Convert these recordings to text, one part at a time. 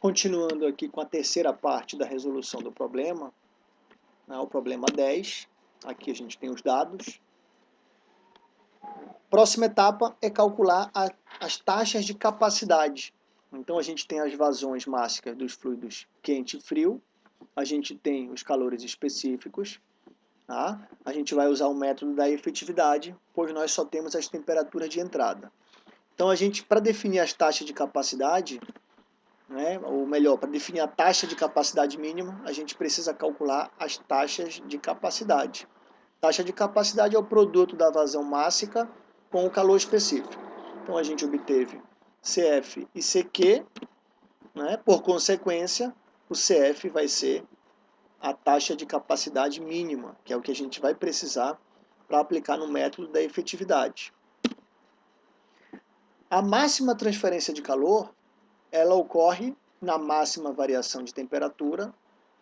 Continuando aqui com a terceira parte da resolução do problema, né, o problema 10, aqui a gente tem os dados. Próxima etapa é calcular a, as taxas de capacidade. Então a gente tem as vazões máxicas dos fluidos quente e frio, a gente tem os calores específicos, tá? a gente vai usar o método da efetividade, pois nós só temos as temperaturas de entrada. Então a gente, para definir as taxas de capacidade, né, ou melhor, para definir a taxa de capacidade mínima, a gente precisa calcular as taxas de capacidade. Taxa de capacidade é o produto da vazão mássica com o calor específico. Então a gente obteve CF e CQ, né, por consequência, o CF vai ser a taxa de capacidade mínima, que é o que a gente vai precisar para aplicar no método da efetividade. A máxima transferência de calor ela ocorre na máxima variação de temperatura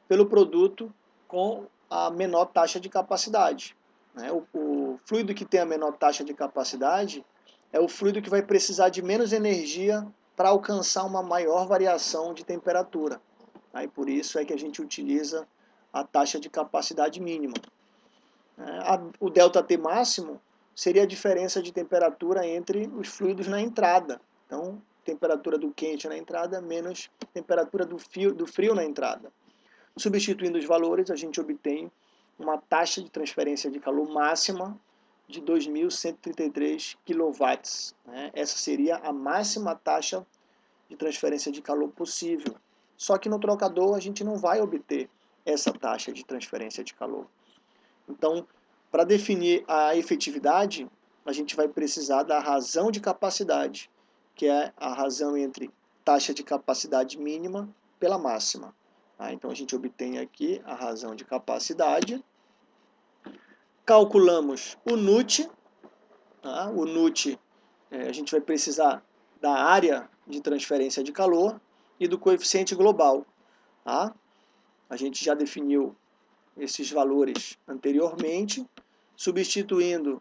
pelo produto com a menor taxa de capacidade. Né? O, o, fluido que tem a menor taxa de capacidade é o fluido que vai precisar de menos energia para alcançar uma maior variação de temperatura. Tá? E por isso é que a gente utiliza a taxa de capacidade mínima. É, o ΔT máximo seria a diferença de temperatura entre os fluidos na entrada. Então, temperatura do quente na entrada menos temperatura do frio, do frio na entrada. Substituindo os valores, a gente obtém uma taxa de transferência de calor máxima de 2.133 kW. Né? Essa seria a máxima taxa de transferência de calor possível. Só que no trocador a gente não vai obter essa taxa de transferência de calor. Então, para definir a efetividade, a gente vai precisar da razão de capacidade, que é a razão entre taxa de capacidade mínima pela máxima. Tá? Então a gente obtém aqui a razão de capacidade, calculamos o NUT, tá? o NUT é, a gente vai precisar da área de transferência de calor e do coeficiente global. Tá? A gente já definiu esses valores anteriormente, substituindo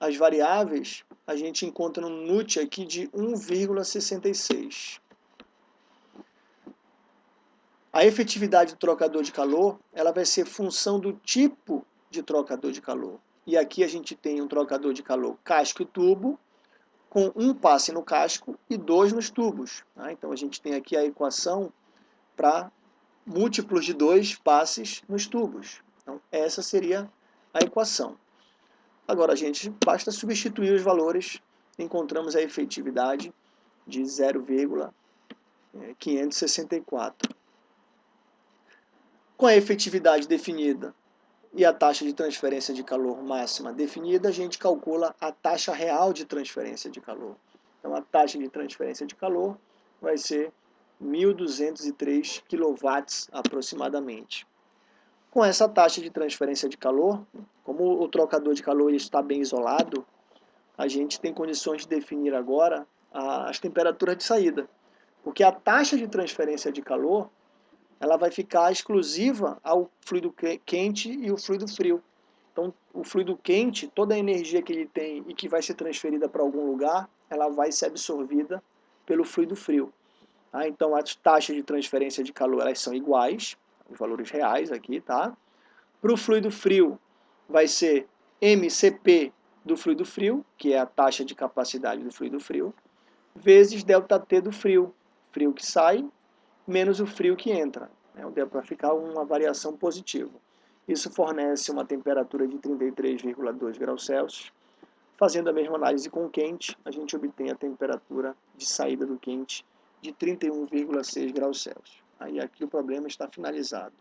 as variáveis, a gente encontra um NUT aqui de 1,66. A efetividade do trocador de calor ela vai ser função do tipo de trocador de calor. E aqui a gente tem um trocador de calor casco e tubo, com um passe no casco e dois nos tubos. Tá? Então a gente tem aqui a equação para múltiplos de dois passes nos tubos. Então essa seria a equação. Agora, gente, basta substituir os valores, encontramos a efetividade de 0,564. Com a efetividade definida e a taxa de transferência de calor máxima definida, a gente calcula a taxa real de transferência de calor. Então, a taxa de transferência de calor vai ser 1.203 kW aproximadamente. Com essa taxa de transferência de calor, como o trocador de calor está bem isolado, a gente tem condições de definir agora as temperaturas de saída. Porque a taxa de transferência de calor ela vai ficar exclusiva ao fluido quente e o fluido frio. Então, o fluido quente, toda a energia que ele tem e que vai ser transferida para algum lugar, ela vai ser absorvida pelo fluido frio. Tá? Então, as taxas de transferência de calor elas são iguais, os valores reais aqui, tá? Para o fluido frio, vai ser MCP do fluido frio, que é a taxa de capacidade do fluido frio, vezes ΔT do frio, frio que sai, menos o frio que entra. Né? Para ficar uma variação positiva. Isso fornece uma temperatura de 33,2 graus Celsius. Fazendo a mesma análise com o quente, a gente obtém a temperatura de saída do quente de 31,6 graus Celsius. Aí aqui o problema está finalizado.